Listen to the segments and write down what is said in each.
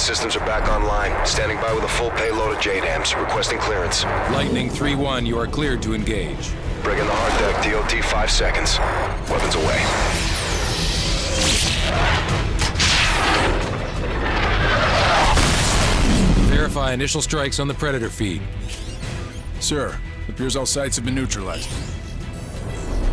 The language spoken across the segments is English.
1, systems are back online. Standing by with a full payload of JDAMs. Requesting clearance. Lightning 3-1, you are cleared to engage. Bring in the hard deck, DOT 5 seconds. Weapons away. Verify initial strikes on the Predator feed. Sir, appears all sites have been neutralized.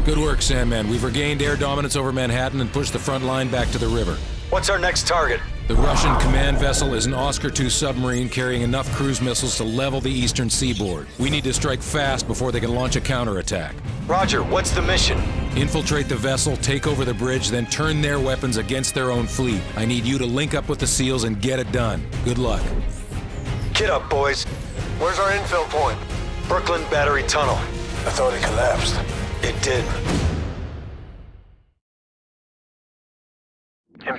Good work, Sandman. We've regained air dominance over Manhattan and pushed the front line back to the river. What's our next target? The Russian command vessel is an Oscar II submarine carrying enough cruise missiles to level the eastern seaboard. We need to strike fast before they can launch a counterattack. Roger, what's the mission? Infiltrate the vessel, take over the bridge, then turn their weapons against their own fleet. I need you to link up with the SEALs and get it done. Good luck. Get up, boys. Where's our infill point? Brooklyn Battery Tunnel. I thought it collapsed. It did.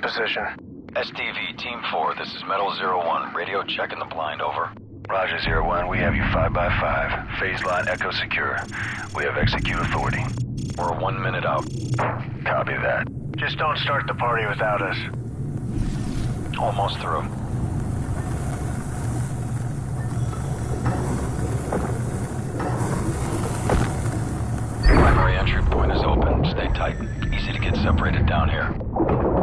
Position. SDV, Team 4, this is Metal Zero One. Radio check in the blind, over. Roger, Zero One. We have you 5 by 5 Phase line echo secure. We have execute authority. We're one minute out. Copy that. Just don't start the party without us. Almost through. Primary entry point is open. Stay tight. Easy to get separated down here.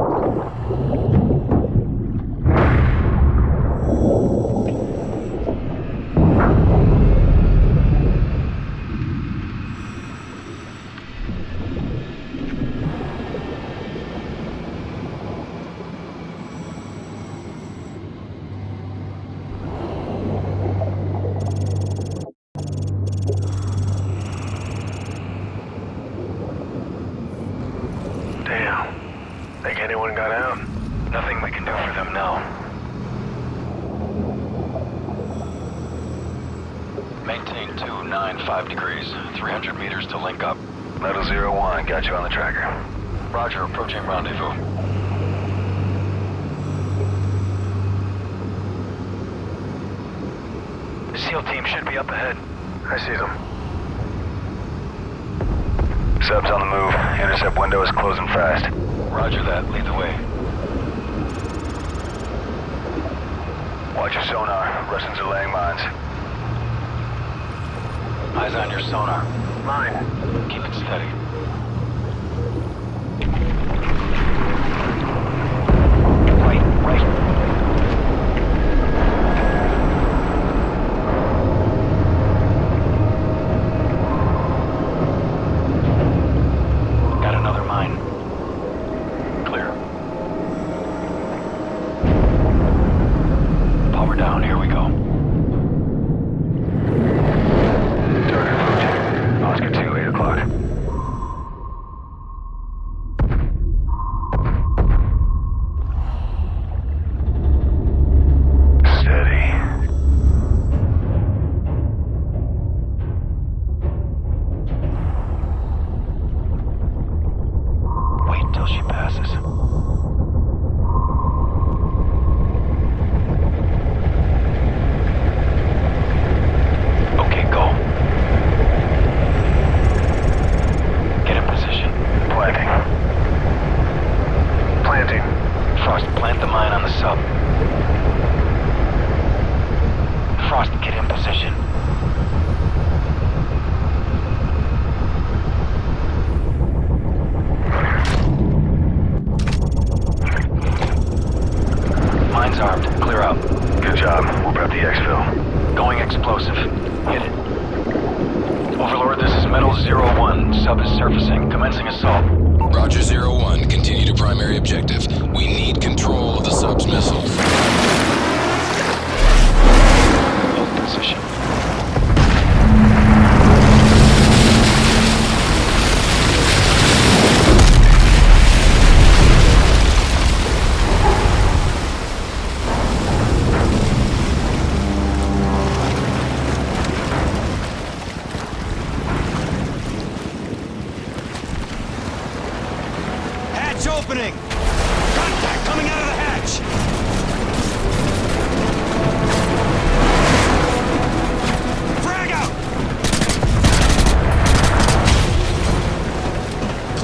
Think anyone got out? Nothing we can do for them now. Maintain 295 degrees. 300 meters to link up. Metal Zero One, got you on the tracker. Roger, approaching rendezvous. The SEAL team should be up ahead. I see them. Subs on the move. Intercept window is closing fast. Roger that. Lead the way. Watch your sonar. Russians are laying mines. Eyes on your sonar. Mine. Keep it steady. Right, right. Got another mine. Clear. Power down, here we go. Frost, position. Mine's armed. Clear out. Good job. We'll prep the exfil. Going explosive. Hit it. Overlord, this is Metal Zero One. Sub is surfacing. Commencing assault. Roger Zero One, continue to primary objective. We need control of the sub's missiles.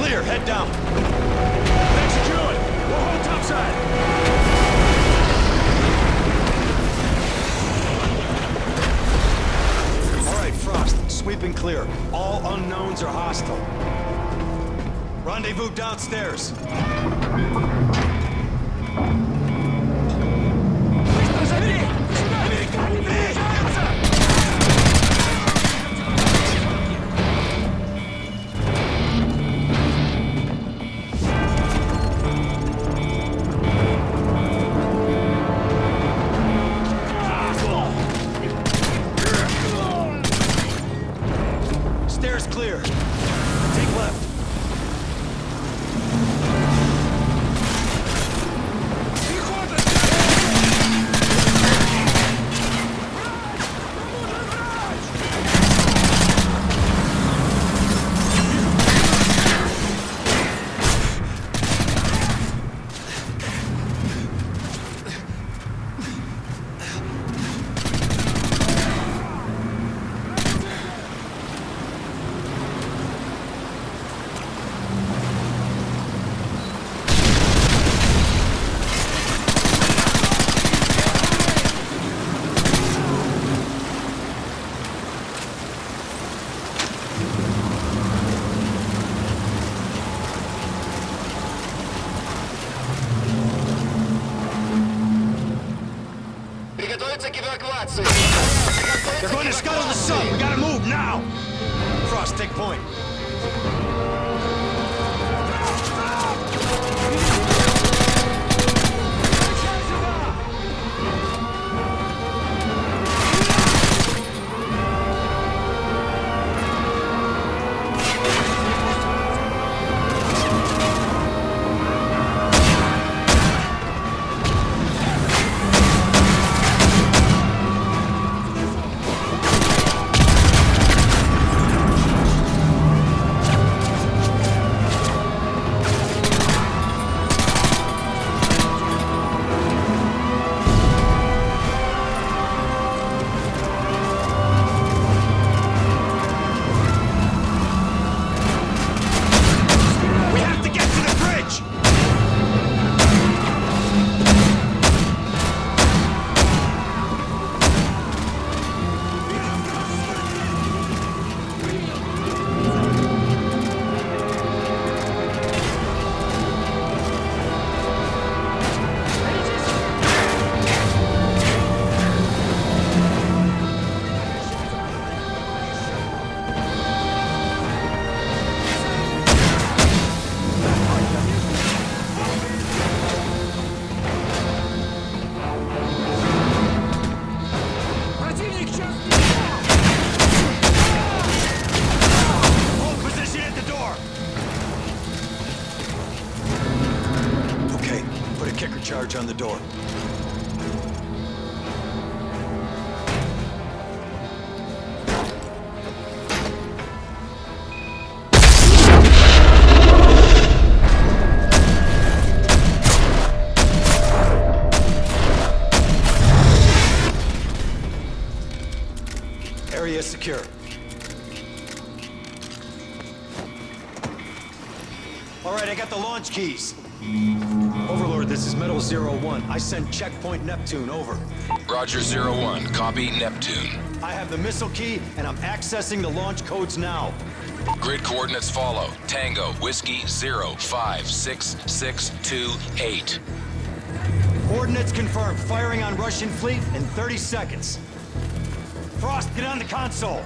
Clear, head down. Thanks, Druid. We'll hold topside. All right, Frost, Sweeping clear. All unknowns are hostile. Rendezvous downstairs. They're going to scuttle the sub. We gotta move now. Frost, take point. Got the launch keys. Overlord, this is Metal Zero One. I sent checkpoint Neptune, over. Roger, Zero One. Copy Neptune. I have the missile key, and I'm accessing the launch codes now. Grid coordinates follow. Tango, Whiskey, Zero, Five, Six, Six, Two, Eight. Coordinates confirmed. Firing on Russian fleet in 30 seconds. Frost, get on the console.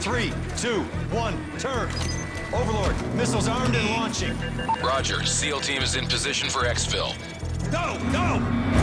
Three, two, one, turn. Overlord, missiles armed and launching. Roger, SEAL team is in position for exfil. Go, go!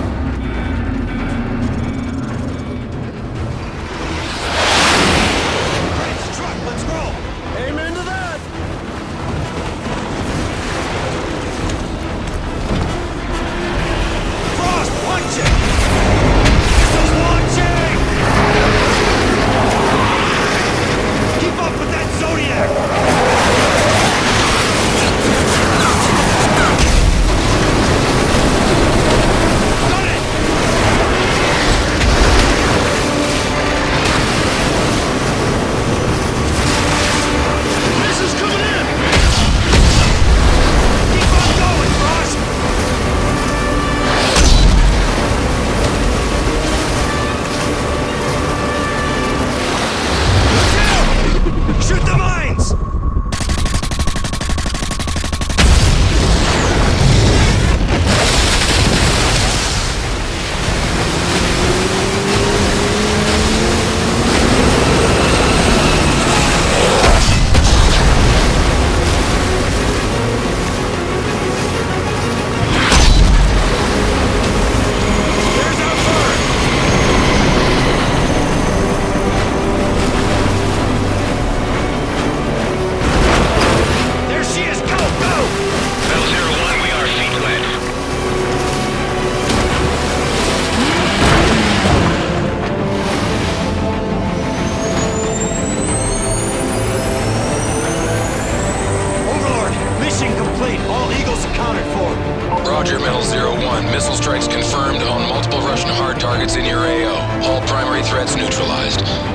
targets in your AO. All primary threats neutralized.